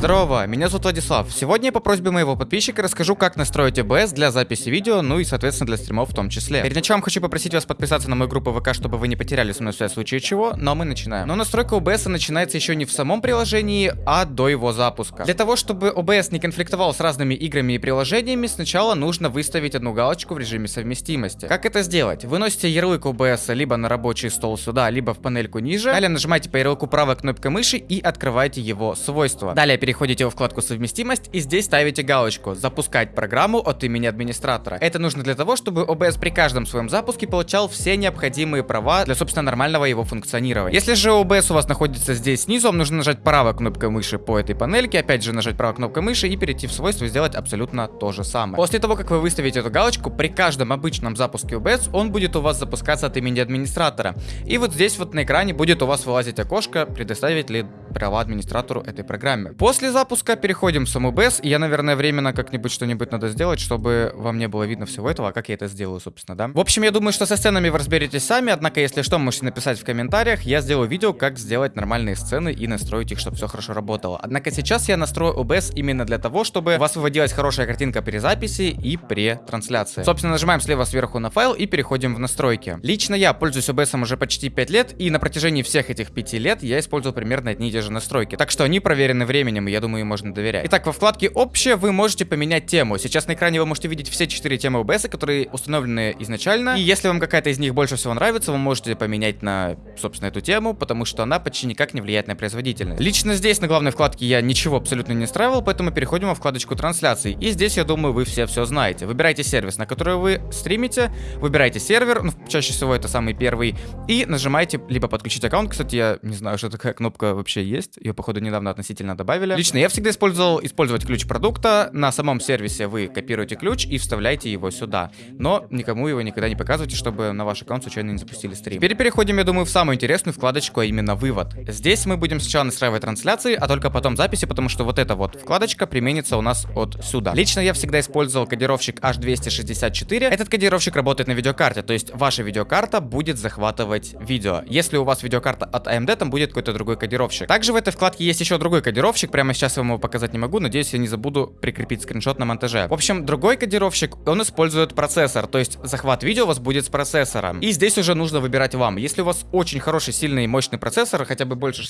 Здорово, меня зовут Владислав. Сегодня я по просьбе моего подписчика расскажу, как настроить OBS для записи видео, ну и, соответственно, для стримов в том числе. Перед началом хочу попросить вас подписаться на мою группу ВК, чтобы вы не потеряли со мной связь в случае чего, но мы начинаем. Но настройка OBS начинается еще не в самом приложении, а до его запуска. Для того, чтобы OBS не конфликтовал с разными играми и приложениями, сначала нужно выставить одну галочку в режиме совместимости. Как это сделать? Вы носите ярлык OBS либо на рабочий стол сюда, либо в панельку ниже. Далее нажимаете по ярлыку правой кнопкой мыши и открываете его свойства. Далее переходите во вкладку совместимость и здесь ставите галочку запускать программу от имени администратора. Это нужно для того, чтобы OBS при каждом своем запуске получал все необходимые права для, собственно, нормального его функционирования. Если же OBS у вас находится здесь снизу, вам нужно нажать правой кнопкой мыши по этой панельке, опять же нажать правой кнопкой мыши и перейти в свойства и сделать абсолютно то же самое. После того, как вы выставите эту галочку, при каждом обычном запуске OBS он будет у вас запускаться от имени администратора. И вот здесь вот на экране будет у вас вылазить окошко, предоставить ли права администратору этой программе. После запуска переходим в саму BES, я, наверное, временно как-нибудь что-нибудь надо сделать, чтобы вам не было видно всего этого, а как я это сделаю, собственно, да. В общем, я думаю, что со сценами вы разберетесь сами, однако, если что, можете написать в комментариях, я сделаю видео, как сделать нормальные сцены и настроить их, чтобы все хорошо работало. Однако сейчас я настрою OBS именно для того, чтобы у вас выводилась хорошая картинка при записи и при трансляции. Собственно, нажимаем слева сверху на файл и переходим в настройки. Лично я пользуюсь OBS уже почти 5 лет, и на протяжении всех этих 5 лет я использовал примерно одни и те же настройки. Так что они проверены временем, я думаю, можно доверять. Итак, во вкладке «Общее» вы можете поменять тему. Сейчас на экране вы можете видеть все 4 темы OBS, которые установлены изначально. И если вам какая-то из них больше всего нравится, вы можете поменять на, собственно, эту тему, потому что она почти никак не влияет на производительность. Лично здесь на главной вкладке я ничего абсолютно не настраивал, поэтому переходим во вкладочку трансляций. И здесь, я думаю, вы все все знаете. Выбирайте сервис, на который вы стримите, выбирайте сервер, ну, чаще всего это самый первый, и нажимаете либо подключить аккаунт. Кстати, я не знаю, что такая кнопка вообще есть. Ее, походу, недавно относительно добавили. Лично я всегда использовал использовать ключ продукта. На самом сервисе вы копируете ключ и вставляете его сюда. Но никому его никогда не показывайте, чтобы на ваш аккаунт случайно не запустили стрим. Теперь переходим, я думаю, в самую интересную вкладочку, а именно вывод. Здесь мы будем сначала настраивать трансляции, а только потом записи, потому что вот эта вот вкладочка применится у нас от сюда. Лично я всегда использовал кодировщик H264. Этот кодировщик работает на видеокарте, то есть ваша видеокарта будет захватывать видео. Если у вас видеокарта от AMD, там будет какой-то другой кодировщик. Также в этой вкладке есть еще другой кодировщик, прямо сейчас я вам его показать не могу, надеюсь, я не забуду прикрепить скриншот на монтаже. В общем, другой кодировщик, он использует процессор, то есть захват видео у вас будет с процессором. И здесь уже нужно выбирать вам. Если у вас очень хороший, сильный, мощный процессор, хотя бы больше...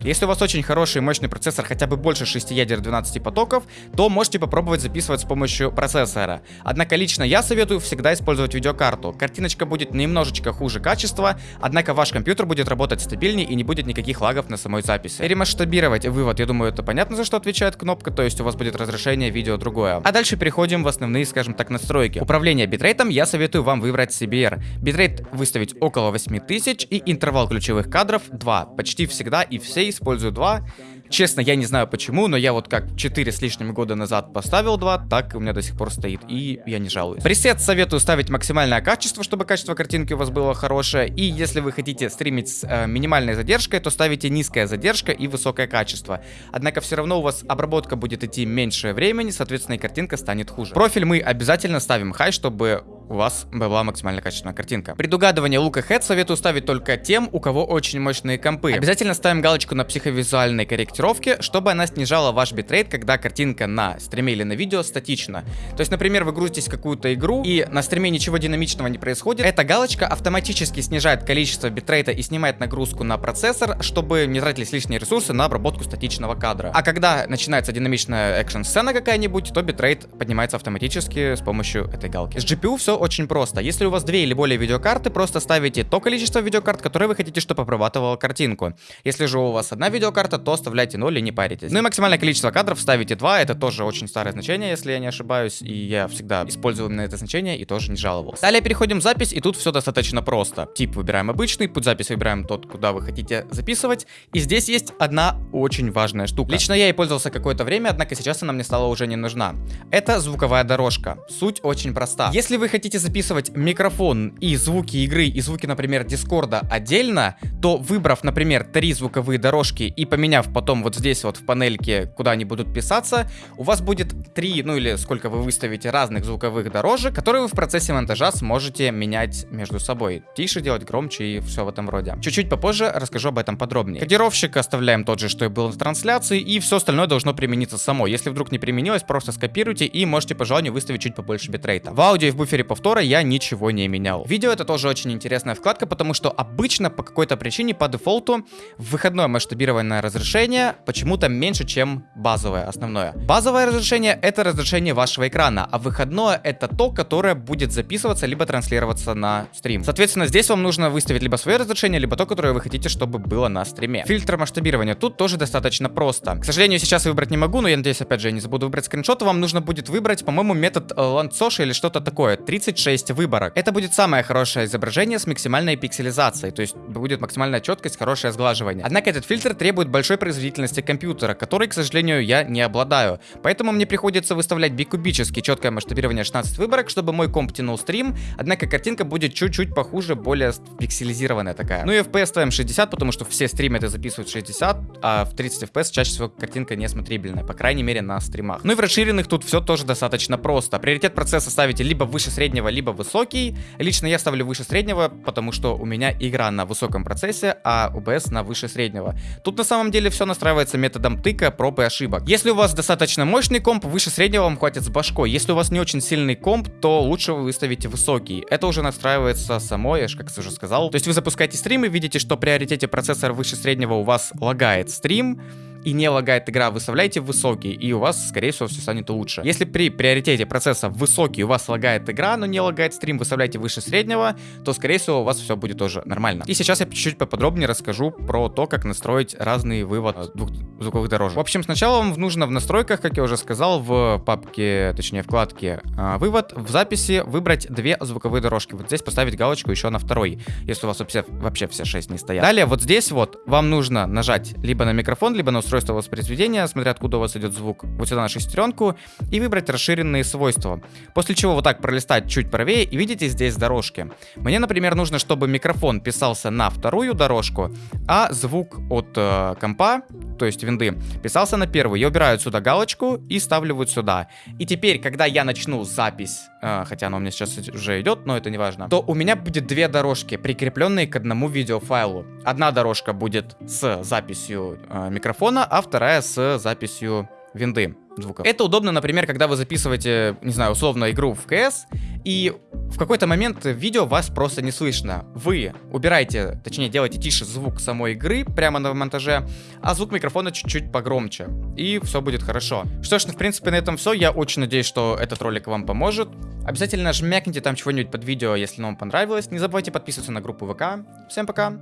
Если у вас очень хороший, мощный процессор, хотя бы больше 6 ядер 12 потоков, то можете попробовать записывать с помощью процессора. Однако лично я советую всегда использовать видеокарту. Картиночка будет немножечко хуже качества, однако ваш компьютер будет работать стабильнее и не будет никаких лагов на самой записи. Ремасштабировать вывод, я думаю, это понятно, за что отвечает кнопка, то есть у вас будет разрешение видео другое. А дальше переходим в основные, скажем так, настройки. Управление битрейтом я советую вам выбрать CBR. Битрейт выставить около 8000 и интервал ключевых кадров 2. Почти всегда и все используют 2. Честно, я не знаю почему, но я вот как 4 с лишним года назад поставил 2, так у меня до сих пор стоит, и я не жалуюсь. Пресет советую ставить максимальное качество, чтобы качество картинки у вас было хорошее, и если вы хотите стримить с э, минимальной задержкой, то ставите низкая задержка и высокое качество. Однако все равно у вас обработка будет идти меньше времени, соответственно и картинка станет хуже. Профиль мы обязательно ставим хай, чтобы у вас была максимально качественная картинка. Предугадывание look ahead советую ставить только тем, у кого очень мощные компы. Обязательно ставим галочку на психовизуальной корректировке, чтобы она снижала ваш битрейт, когда картинка на стриме или на видео статична. То есть, например, вы грузитесь какую-то игру, и на стриме ничего динамичного не происходит. Эта галочка автоматически снижает количество битрейта и снимает нагрузку на процессор, чтобы не тратились лишние ресурсы на обработку статичного кадра. А когда начинается динамичная экшн-сцена какая-нибудь, то битрейт поднимается автоматически с помощью этой галки. С GPU все очень просто. Если у вас две или более видеокарты, просто ставите то количество видеокарт, которые вы хотите, чтобы обрабатывала картинку. Если же у вас одна видеокарта, то оставляйте 0 и не паритесь. Ну и максимальное количество кадров ставите 2, это тоже очень старое значение, если я не ошибаюсь, и я всегда использую именно это значение и тоже не жаловался. Далее переходим в запись, и тут все достаточно просто. Тип выбираем обычный, путь записи выбираем тот, куда вы хотите записывать, и здесь есть одна очень важная штука. Лично я и пользовался какое-то время, однако сейчас она мне стала уже не нужна. Это звуковая дорожка. Суть очень проста. Если вы хотите хотите записывать микрофон и звуки игры, и звуки, например, Дискорда отдельно, то выбрав, например, три звуковые дорожки и поменяв потом вот здесь вот в панельке, куда они будут писаться, у вас будет три, ну или сколько вы выставите разных звуковых дорожек, которые вы в процессе монтажа сможете менять между собой. Тише делать, громче и все в этом роде. Чуть-чуть попозже расскажу об этом подробнее. Кодировщик оставляем тот же, что и был в трансляции, и все остальное должно примениться само. Если вдруг не применилось, просто скопируйте и можете по желанию выставить чуть побольше битрейта. В аудио и в буфере повтора я ничего не менял. Видео это тоже очень интересная вкладка, потому что обычно по какой-то причине по дефолту выходное масштабированное разрешение почему-то меньше, чем базовое, основное. Базовое разрешение это разрешение вашего экрана, а выходное это то, которое будет записываться либо транслироваться на стрим. Соответственно, здесь вам нужно выставить либо свое разрешение, либо то, которое вы хотите, чтобы было на стриме. Фильтр масштабирования тут тоже достаточно просто. К сожалению, сейчас выбрать не могу, но я надеюсь, опять же, я не забуду выбрать скриншот. Вам нужно будет выбрать, по-моему, метод Landsosha или что-то такое. 36 выборок. Это будет самое хорошее изображение с максимальной пикселизацией, то есть будет максимальная четкость, хорошее сглаживание. Однако этот фильтр требует большой производительности компьютера, которой, к сожалению, я не обладаю. Поэтому мне приходится выставлять бикубически четкое масштабирование 16 выборок, чтобы мой комп тянул стрим, однако картинка будет чуть-чуть похуже, более пикселизированная такая. Ну и FPS ставим 60, потому что все стримы это записывают 60, а в 30 FPS чаще всего картинка не смотрибельная, по крайней мере на стримах. Ну и в расширенных тут все тоже достаточно просто. Приоритет процесса ставите либо выше среднего, либо высокий. Лично я ставлю выше среднего, потому что у меня игра на высоком процессе, а OBS на выше среднего. Тут на самом деле все настраивается методом тыка, проб и ошибок. Если у вас достаточно мощный комп, выше среднего вам хватит с башкой. Если у вас не очень сильный комп, то лучше вы выставите высокий. Это уже настраивается само, я как уже сказал. То есть вы запускаете стрим и видите, что приоритете процессора выше среднего у вас лагает стрим, и не лагает игра, выставляйте высокий, и у вас, скорее всего, все станет лучше. Если при приоритете процесса высокий у вас лагает игра, но не лагает стрим, выставляйте выше среднего, то, скорее всего, у вас все будет тоже нормально. И сейчас я чуть-чуть поподробнее расскажу про то, как настроить разный вывод двух звуковых дорожек. В общем, сначала вам нужно в настройках, как я уже сказал, в папке, точнее, вкладке а, вывод, в записи выбрать две звуковые дорожки. Вот здесь поставить галочку еще на второй, если у вас вообще, вообще все шесть не стоят. Далее, вот здесь вот вам нужно нажать либо на микрофон, либо на устройство устройство воспроизведения, смотря откуда у вас идет звук, вот сюда на шестеренку, и выбрать расширенные свойства. После чего вот так пролистать чуть правее, и видите здесь дорожки. Мне, например, нужно, чтобы микрофон писался на вторую дорожку, а звук от э, компа, то есть винды, писался на первую. Я убираю сюда галочку и ставлю вот сюда. И теперь, когда я начну запись, э, хотя она у меня сейчас уже идет, но это не важно, то у меня будет две дорожки, прикрепленные к одному видеофайлу. Одна дорожка будет с записью э, микрофона, а вторая с записью винды звуков. Это удобно, например, когда вы записываете, не знаю, условно игру в CS, и в какой-то момент видео вас просто не слышно. Вы убираете, точнее делаете тише звук самой игры прямо на монтаже, а звук микрофона чуть-чуть погромче. И все будет хорошо. Что ж, ну, в принципе, на этом все. Я очень надеюсь, что этот ролик вам поможет. Обязательно жмякните там чего-нибудь под видео, если оно вам понравилось. Не забывайте подписываться на группу ВК. Всем пока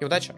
и удачи!